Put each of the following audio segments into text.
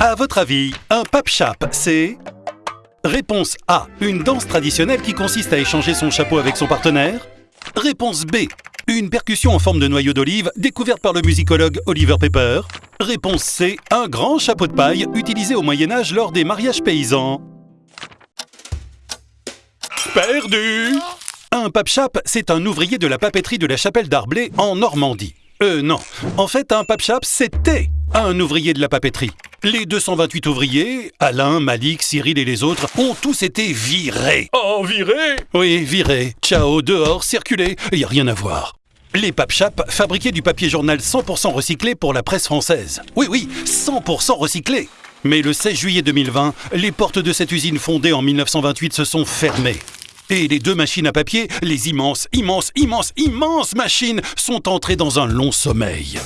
À votre avis, un pape chap, c'est Réponse A. Une danse traditionnelle qui consiste à échanger son chapeau avec son partenaire. Réponse B. Une percussion en forme de noyau d'olive découverte par le musicologue Oliver Pepper. Réponse C. Un grand chapeau de paille utilisé au Moyen Âge lors des mariages paysans. Perdu Un pape chap, c'est un ouvrier de la papeterie de la chapelle d'Arblay en Normandie. Euh non, en fait un pape chap, un ouvrier de la papeterie. Les 228 ouvriers, Alain, Malik, Cyril et les autres, ont tous été virés. Oh, viré Oui, virés. Ciao, dehors, circulez, y a rien à voir. Les pape chap fabriquaient du papier journal 100% recyclé pour la presse française. Oui, oui, 100% recyclé. Mais le 16 juillet 2020, les portes de cette usine fondée en 1928 se sont fermées. Et les deux machines à papier, les immenses, immenses, immenses, immenses machines, sont entrées dans un long sommeil.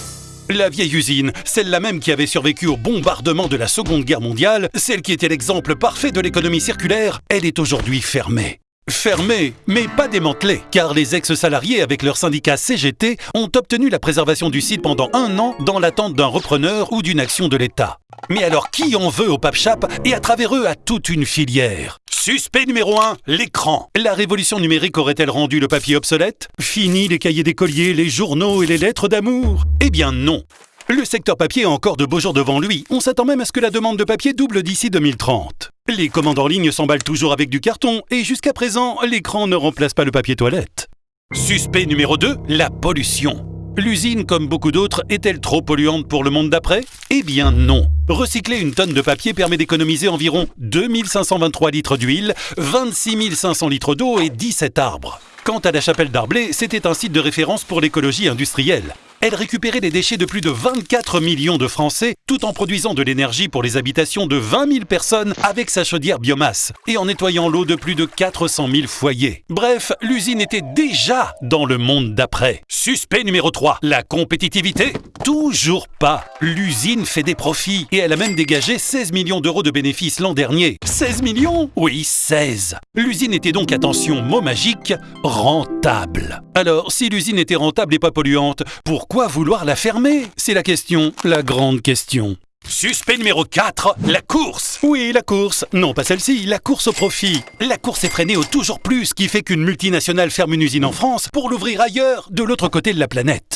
La vieille usine, celle-là même qui avait survécu au bombardement de la Seconde Guerre mondiale, celle qui était l'exemple parfait de l'économie circulaire, elle est aujourd'hui fermée. Fermée, mais pas démantelée, car les ex-salariés avec leur syndicat CGT ont obtenu la préservation du site pendant un an dans l'attente d'un repreneur ou d'une action de l'État. Mais alors qui en veut au Pape Chap et à travers eux à toute une filière? Suspect numéro 1, l'écran. La révolution numérique aurait-elle rendu le papier obsolète? Fini les cahiers d'écoliers, les journaux et les lettres d'amour? Eh bien non. Le secteur papier a encore de beaux jours devant lui. On s'attend même à ce que la demande de papier double d'ici 2030. Les commandes en ligne s'emballent toujours avec du carton et jusqu'à présent, l'écran ne remplace pas le papier toilette. Suspect numéro 2, la pollution. L'usine, comme beaucoup d'autres, est-elle trop polluante pour le monde d'après? Eh bien non. Recycler une tonne de papier permet d'économiser environ 2523 litres d'huile, 26 500 litres d'eau et 17 arbres. Quant à la chapelle d'Arblay, c'était un site de référence pour l'écologie industrielle. Elle récupérait les déchets de plus de 24 millions de Français tout en produisant de l'énergie pour les habitations de 20 000 personnes avec sa chaudière biomasse et en nettoyant l'eau de plus de 400 000 foyers. Bref, l'usine était déjà dans le monde d'après. Suspect numéro 3, la compétitivité Toujours pas. L'usine fait des profits et elle a même dégagé 16 millions d'euros de bénéfices l'an dernier. 16 millions? Oui, 16. L'usine était donc, attention, mot magique, rentable. Alors, si l'usine était rentable et pas polluante, pourquoi vouloir la fermer? C'est la question, la grande question. Suspect numéro 4, la course. Oui, la course. Non, pas celle-ci, la course au profit. La course est freinée au toujours plus qui fait qu'une multinationale ferme une usine en France pour l'ouvrir ailleurs, de l'autre côté de la planète.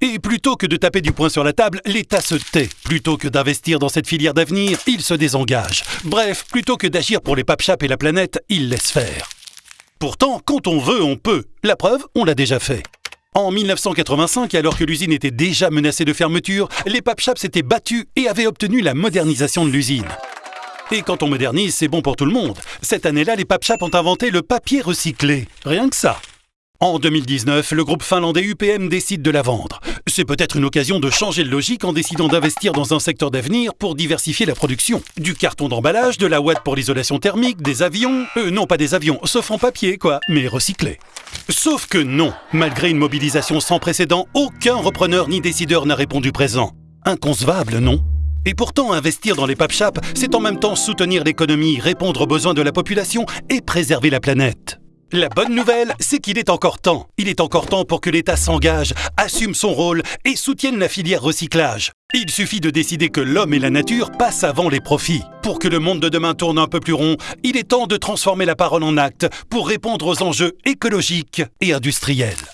Et plutôt que de taper du poing sur la table, l'État se tait. Plutôt que d'investir dans cette filière d'avenir, il se désengage. Bref, plutôt que d'agir pour les papchaps et la planète, il laisse faire. Pourtant, quand on veut, on peut. La preuve, on l'a déjà fait. En 1985, alors que l'usine était déjà menacée de fermeture, les papchaps s'étaient battus et avaient obtenu la modernisation de l'usine. Et quand on modernise, c'est bon pour tout le monde. Cette année-là, les papchaps ont inventé le papier recyclé. Rien que ça. En 2019, le groupe finlandais UPM décide de la vendre. C'est peut-être une occasion de changer de logique en décidant d'investir dans un secteur d'avenir pour diversifier la production. Du carton d'emballage, de la ouate pour l'isolation thermique, des avions... Euh, non, pas des avions, sauf en papier, quoi, mais recyclés. Sauf que non, malgré une mobilisation sans précédent, aucun repreneur ni décideur n'a répondu présent. Inconcevable, non? Et pourtant, investir dans les papchaps, c'est en même temps soutenir l'économie, répondre aux besoins de la population et préserver la planète. La bonne nouvelle, c'est qu'il est encore temps. Il est encore temps pour que l'État s'engage, assume son rôle et soutienne la filière recyclage. Il suffit de décider que l'homme et la nature passent avant les profits. Pour que le monde de demain tourne un peu plus rond, il est temps de transformer la parole en acte pour répondre aux enjeux écologiques et industriels.